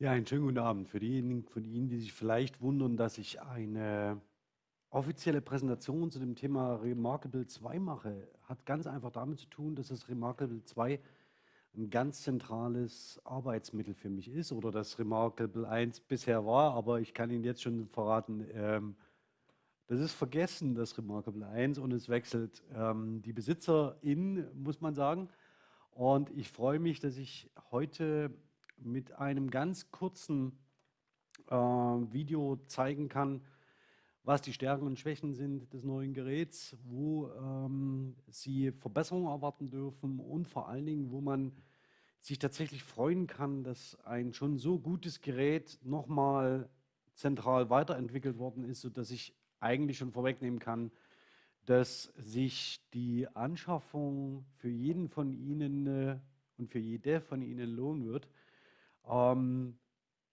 Ja, einen schönen guten Abend. Für diejenigen von Ihnen, die sich vielleicht wundern, dass ich eine offizielle Präsentation zu dem Thema Remarkable 2 mache, hat ganz einfach damit zu tun, dass das Remarkable 2 ein ganz zentrales Arbeitsmittel für mich ist oder das Remarkable 1 bisher war, aber ich kann Ihnen jetzt schon verraten, ähm, das ist vergessen, das Remarkable 1 und es wechselt ähm, die Besitzerin, muss man sagen. Und ich freue mich, dass ich heute mit einem ganz kurzen äh, Video zeigen kann, was die Stärken und Schwächen sind des neuen Geräts, wo ähm, Sie Verbesserungen erwarten dürfen und vor allen Dingen, wo man sich tatsächlich freuen kann, dass ein schon so gutes Gerät nochmal zentral weiterentwickelt worden ist, sodass ich eigentlich schon vorwegnehmen kann, dass sich die Anschaffung für jeden von Ihnen äh, und für jede von Ihnen lohnen wird. Ähm,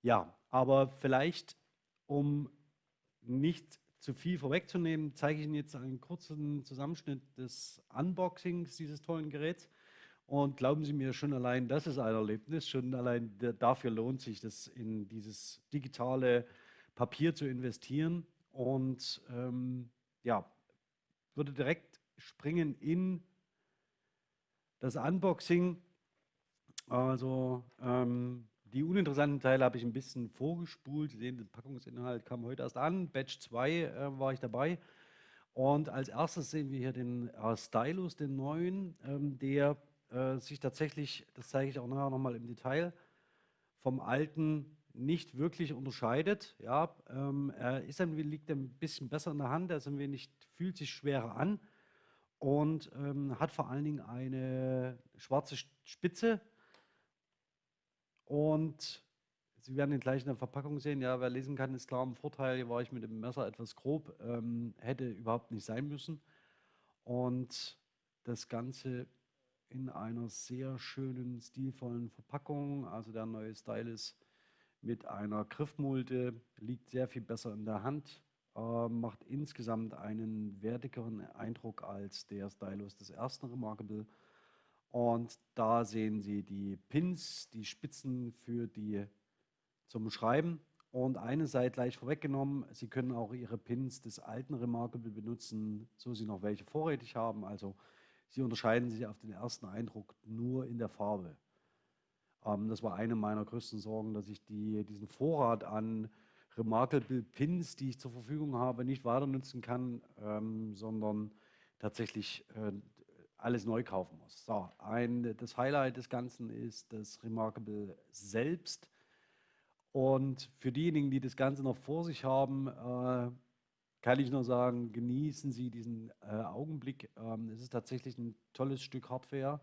ja, aber vielleicht, um nicht zu viel vorwegzunehmen, zeige ich Ihnen jetzt einen kurzen Zusammenschnitt des Unboxings dieses tollen Geräts. Und glauben Sie mir, schon allein das ist ein Erlebnis, schon allein dafür lohnt sich das in dieses digitale Papier zu investieren. Und ähm, ja, würde direkt springen in das Unboxing. Also ähm, die uninteressanten Teile habe ich ein bisschen vorgespult. Sie sehen, der Packungsinhalt kam heute erst an. Batch 2 äh, war ich dabei. Und als erstes sehen wir hier den äh, Stylus, den neuen, ähm, der äh, sich tatsächlich, das zeige ich auch nachher nochmal im Detail, vom alten nicht wirklich unterscheidet. Ja, ähm, er ist ein, liegt ein bisschen besser in der Hand, er ist ein wenig, fühlt sich schwerer an und ähm, hat vor allen Dingen eine schwarze Spitze, und Sie werden ihn gleich in der Verpackung sehen. Ja, wer lesen kann, ist klar im Vorteil. Hier war ich mit dem Messer etwas grob, ähm, hätte überhaupt nicht sein müssen. Und das Ganze in einer sehr schönen, stilvollen Verpackung. Also der neue Stylus mit einer Griffmulde liegt sehr viel besser in der Hand, äh, macht insgesamt einen wertigeren Eindruck als der Stylus des ersten Remarkable. Und da sehen Sie die Pins, die Spitzen für die zum Schreiben. Und eine sei gleich vorweggenommen, Sie können auch Ihre Pins des alten Remarkable benutzen, so Sie noch welche vorrätig haben. Also Sie unterscheiden sich auf den ersten Eindruck nur in der Farbe. Ähm, das war eine meiner größten Sorgen, dass ich die, diesen Vorrat an Remarkable Pins, die ich zur Verfügung habe, nicht weiter nutzen kann, ähm, sondern tatsächlich äh, alles neu kaufen muss. So, ein, das Highlight des Ganzen ist das Remarkable selbst. Und für diejenigen, die das Ganze noch vor sich haben, äh, kann ich nur sagen, genießen Sie diesen äh, Augenblick. Ähm, es ist tatsächlich ein tolles Stück Hardware,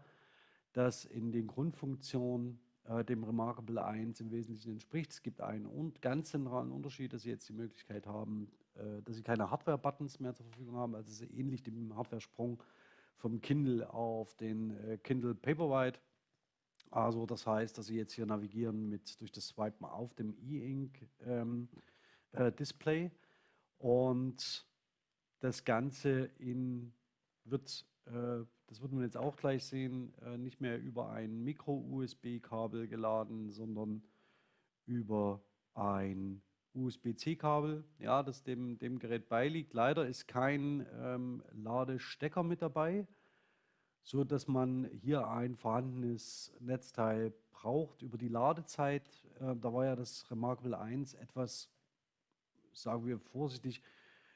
das in den Grundfunktionen äh, dem Remarkable 1 im Wesentlichen entspricht. Es gibt einen und ganz zentralen Unterschied, dass Sie jetzt die Möglichkeit haben, äh, dass Sie keine Hardware-Buttons mehr zur Verfügung haben. Also es ist ähnlich dem Hardware-Sprung vom Kindle auf den äh, Kindle Paperwhite. Also das heißt, dass Sie jetzt hier navigieren mit durch das Swipen auf dem E-Ink ähm, äh, und das Ganze in, wird, äh, das wird man jetzt auch gleich sehen, äh, nicht mehr über ein Micro-USB-Kabel geladen, sondern über ein USB-C-Kabel, ja, das dem, dem Gerät beiliegt. Leider ist kein ähm, Ladestecker mit dabei, so dass man hier ein vorhandenes Netzteil braucht. Über die Ladezeit, äh, da war ja das Remarkable 1 etwas, sagen wir vorsichtig,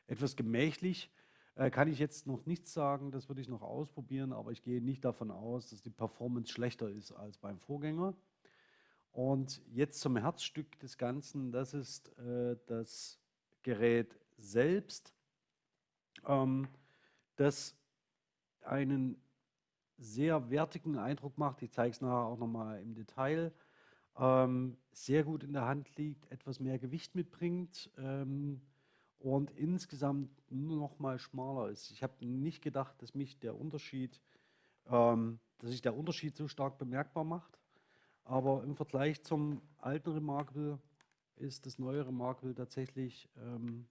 etwas gemächlich. Äh, kann ich jetzt noch nichts sagen, das würde ich noch ausprobieren, aber ich gehe nicht davon aus, dass die Performance schlechter ist als beim Vorgänger. Und jetzt zum Herzstück des Ganzen, das ist äh, das Gerät selbst, ähm, das einen sehr wertigen Eindruck macht. Ich zeige es nachher auch nochmal im Detail. Ähm, sehr gut in der Hand liegt, etwas mehr Gewicht mitbringt ähm, und insgesamt nur noch mal schmaler ist. Ich habe nicht gedacht, dass mich der Unterschied, ähm, dass sich der Unterschied so stark bemerkbar macht. Aber im Vergleich zum alten Remarkable ist das neue Remarkable tatsächlich ähm,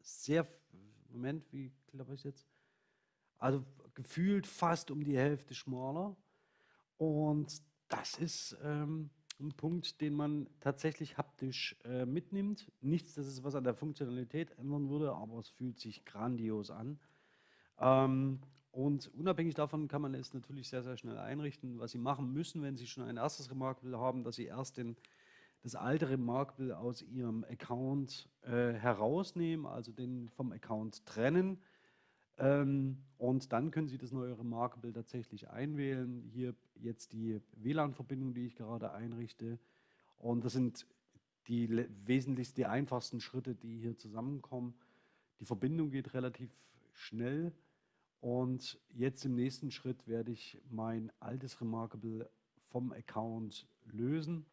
sehr, Moment, wie glaube ich jetzt? Also gefühlt fast um die Hälfte schmaler. Und das ist ähm, ein Punkt, den man tatsächlich haptisch äh, mitnimmt. Nichts, dass es was an der Funktionalität ändern würde, aber es fühlt sich grandios an. Ähm, und unabhängig davon kann man es natürlich sehr, sehr schnell einrichten. Was Sie machen müssen, wenn Sie schon ein erstes Remarkable haben, dass Sie erst den, das alte Remarkable aus Ihrem Account äh, herausnehmen, also den vom Account trennen ähm, und dann können Sie das neue Remarkable tatsächlich einwählen. Hier jetzt die WLAN-Verbindung, die ich gerade einrichte. Und das sind die wesentlichsten, die einfachsten Schritte, die hier zusammenkommen. Die Verbindung geht relativ schnell. Und jetzt im nächsten Schritt werde ich mein altes Remarkable vom Account lösen.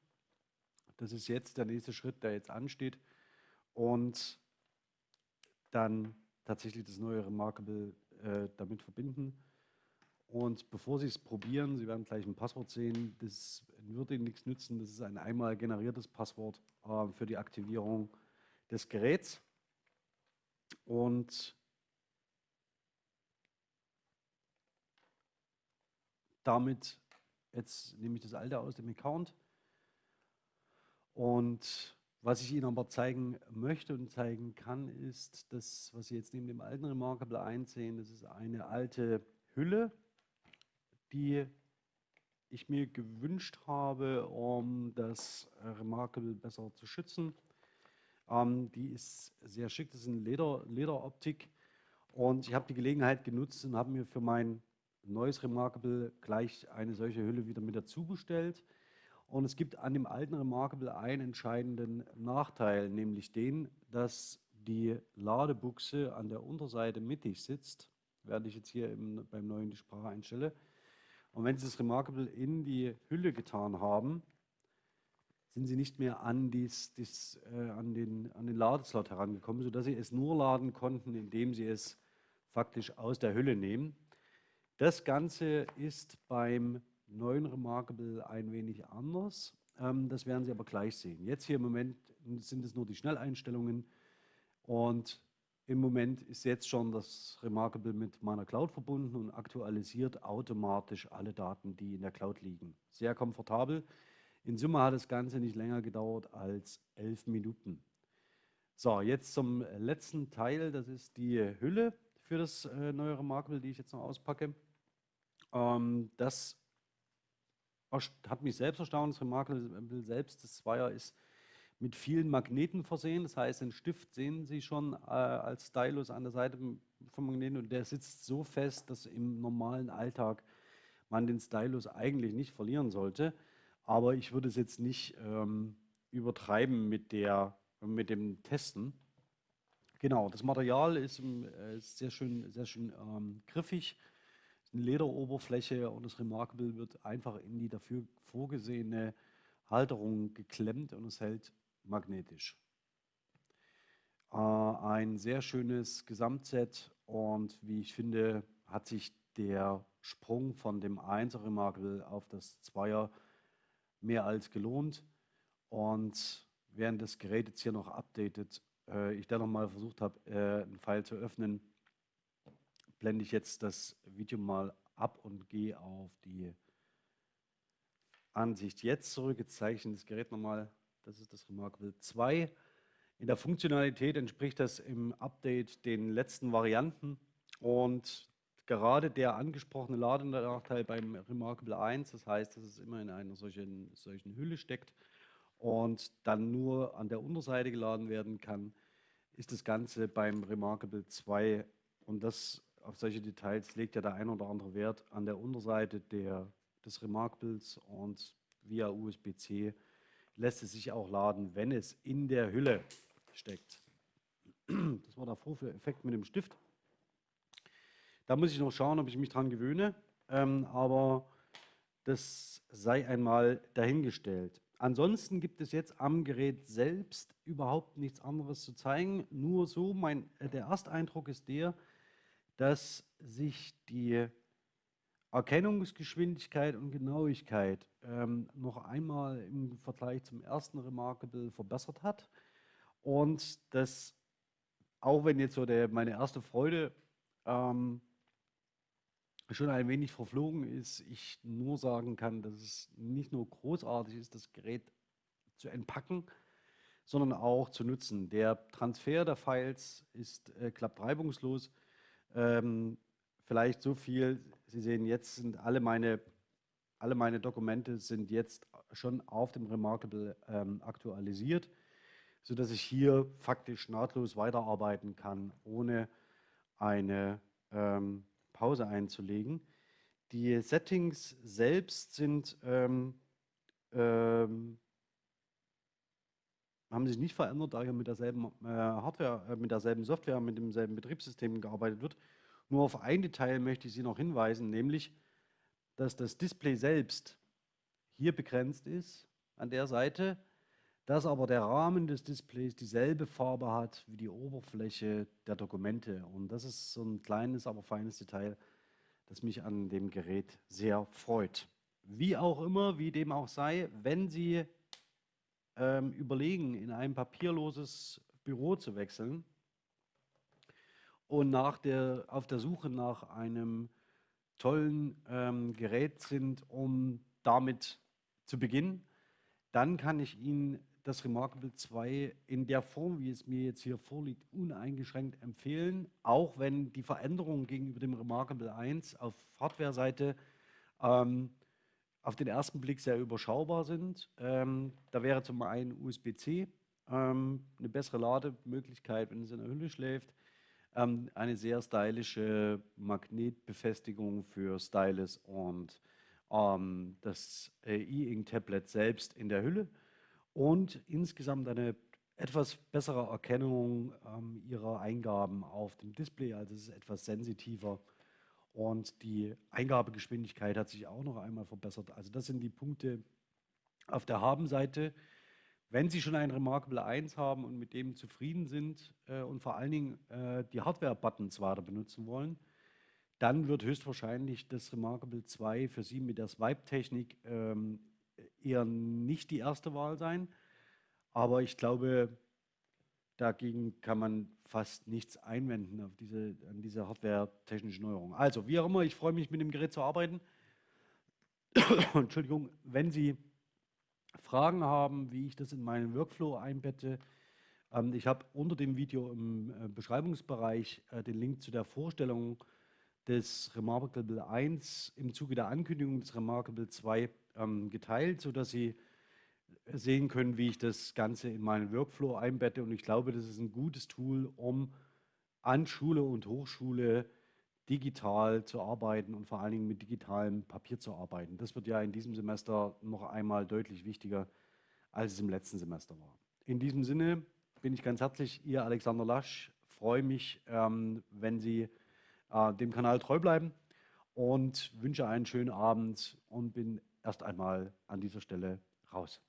Das ist jetzt der nächste Schritt, der jetzt ansteht. Und dann tatsächlich das neue Remarkable äh, damit verbinden. Und bevor Sie es probieren, Sie werden gleich ein Passwort sehen, das wird Ihnen nichts nützen. Das ist ein einmal generiertes Passwort äh, für die Aktivierung des Geräts. Und damit, jetzt nehme ich das alte aus dem Account und was ich Ihnen aber zeigen möchte und zeigen kann, ist das, was Sie jetzt neben dem alten Remarkable einsehen, das ist eine alte Hülle, die ich mir gewünscht habe, um das Remarkable besser zu schützen. Ähm, die ist sehr schick, das ist eine Leder, Lederoptik und ich habe die Gelegenheit genutzt und habe mir für mein neues Remarkable gleich eine solche Hülle wieder mit dazu bestellt. Und es gibt an dem alten Remarkable einen entscheidenden Nachteil, nämlich den, dass die Ladebuchse an der Unterseite mittig sitzt, werde ich jetzt hier im, beim neuen die Sprache einstelle. Und wenn Sie das Remarkable in die Hülle getan haben, sind Sie nicht mehr an, dies, dies, äh, an, den, an den Ladeslot herangekommen, sodass Sie es nur laden konnten, indem Sie es faktisch aus der Hülle nehmen. Das Ganze ist beim neuen Remarkable ein wenig anders. Ähm, das werden Sie aber gleich sehen. Jetzt hier im Moment sind es nur die Schnelleinstellungen und im Moment ist jetzt schon das Remarkable mit meiner Cloud verbunden und aktualisiert automatisch alle Daten, die in der Cloud liegen. Sehr komfortabel. In Summe hat das Ganze nicht länger gedauert als elf Minuten. So, jetzt zum letzten Teil. Das ist die Hülle für das äh, neue Remarkable, die ich jetzt noch auspacke. Ähm, das hat mich selbst erstaunt. Das Remarkable selbst, das Zweier ist mit vielen Magneten versehen. Das heißt, den Stift sehen Sie schon äh, als Stylus an der Seite vom Magneten und der sitzt so fest, dass im normalen Alltag man den Stylus eigentlich nicht verlieren sollte. Aber ich würde es jetzt nicht ähm, übertreiben mit, der, mit dem Testen. Genau, das Material ist, äh, sehr schön, sehr schön ähm, griffig Lederoberfläche und das Remarkable wird einfach in die dafür vorgesehene Halterung geklemmt und es hält magnetisch. Äh, ein sehr schönes Gesamtset und wie ich finde, hat sich der Sprung von dem 1er Remarkable auf das 2er mehr als gelohnt. Und während das Gerät jetzt hier noch updatet, äh, ich dann nochmal versucht habe, äh, einen Pfeil zu öffnen, blende ich jetzt das Video mal ab und gehe auf die Ansicht jetzt zurück. Jetzt zeige ich Ihnen das Gerät nochmal. Das ist das Remarkable 2. In der Funktionalität entspricht das im Update den letzten Varianten und gerade der angesprochene Ladenachteil beim Remarkable 1, das heißt, dass es immer in einer solchen, solchen Hülle steckt und dann nur an der Unterseite geladen werden kann, ist das Ganze beim Remarkable 2 und das auf solche Details legt ja der ein oder andere Wert an der Unterseite der, des Remarkables und via USB-C lässt es sich auch laden, wenn es in der Hülle steckt. Das war der Vorführeffekt mit dem Stift. Da muss ich noch schauen, ob ich mich dran gewöhne, ähm, aber das sei einmal dahingestellt. Ansonsten gibt es jetzt am Gerät selbst überhaupt nichts anderes zu zeigen. Nur so, mein, äh, der Ersteindruck ist der, dass sich die Erkennungsgeschwindigkeit und Genauigkeit ähm, noch einmal im Vergleich zum ersten Remarkable verbessert hat. Und dass, auch wenn jetzt so der, meine erste Freude ähm, schon ein wenig verflogen ist, ich nur sagen kann, dass es nicht nur großartig ist, das Gerät zu entpacken, sondern auch zu nutzen. Der Transfer der Files ist, äh, klappt reibungslos. Ähm, vielleicht so viel, Sie sehen, jetzt sind alle meine, alle meine Dokumente sind jetzt schon auf dem Remarkable ähm, aktualisiert, sodass ich hier faktisch nahtlos weiterarbeiten kann, ohne eine ähm, Pause einzulegen. Die Settings selbst sind ähm, ähm, haben sich nicht verändert, da hier mit derselben äh, Hardware, äh, mit derselben Software, mit demselben Betriebssystem gearbeitet wird. Nur auf ein Detail möchte ich Sie noch hinweisen, nämlich, dass das Display selbst hier begrenzt ist an der Seite, dass aber der Rahmen des Displays dieselbe Farbe hat wie die Oberfläche der Dokumente. Und das ist so ein kleines, aber feines Detail, das mich an dem Gerät sehr freut. Wie auch immer, wie dem auch sei, wenn Sie ähm, überlegen, in ein papierloses Büro zu wechseln und nach der, auf der Suche nach einem tollen ähm, Gerät sind, um damit zu beginnen, dann kann ich Ihnen das Remarkable 2 in der Form, wie es mir jetzt hier vorliegt, uneingeschränkt empfehlen, auch wenn die Veränderungen gegenüber dem Remarkable 1 auf Hardware-Seite ähm, auf den ersten Blick sehr überschaubar sind. Ähm, da wäre zum einen USB-C, ähm, eine bessere Lademöglichkeit, wenn es in der Hülle schläft, ähm, eine sehr stylische Magnetbefestigung für Stylus und ähm, das E-Ink-Tablet selbst in der Hülle. Und insgesamt eine etwas bessere Erkennung ähm, ihrer Eingaben auf dem Display, also es ist etwas sensitiver und die Eingabegeschwindigkeit hat sich auch noch einmal verbessert. Also das sind die Punkte auf der Haben-Seite. Wenn Sie schon ein Remarkable 1 haben und mit dem zufrieden sind äh, und vor allen Dingen äh, die Hardware-Buttons weiter benutzen wollen, dann wird höchstwahrscheinlich das Remarkable 2 für Sie mit der Swipe-Technik ähm, eher nicht die erste Wahl sein. Aber ich glaube, dagegen kann man fast nichts einwenden auf diese, an diese hardware-technische Neuerung. Also, wie auch immer, ich freue mich, mit dem Gerät zu arbeiten. Entschuldigung, wenn Sie Fragen haben, wie ich das in meinen Workflow einbette, ähm, ich habe unter dem Video im äh, Beschreibungsbereich äh, den Link zu der Vorstellung des Remarkable 1 im Zuge der Ankündigung des Remarkable 2 ähm, geteilt, sodass Sie sehen können, wie ich das Ganze in meinen Workflow einbette. Und ich glaube, das ist ein gutes Tool, um an Schule und Hochschule digital zu arbeiten und vor allen Dingen mit digitalem Papier zu arbeiten. Das wird ja in diesem Semester noch einmal deutlich wichtiger, als es im letzten Semester war. In diesem Sinne bin ich ganz herzlich Ihr Alexander Lasch. Freue mich, ähm, wenn Sie äh, dem Kanal treu bleiben und wünsche einen schönen Abend und bin erst einmal an dieser Stelle raus.